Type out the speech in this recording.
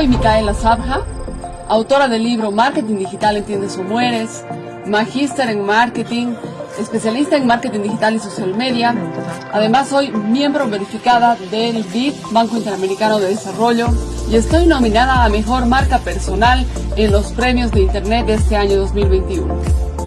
Soy Micaela Sabja, autora del libro Marketing Digital Entiendes o Mueres, magíster en marketing, especialista en marketing digital y social media. Además soy miembro verificada del BID, Banco Interamericano de Desarrollo, y estoy nominada a Mejor Marca Personal en los premios de Internet de este año 2021.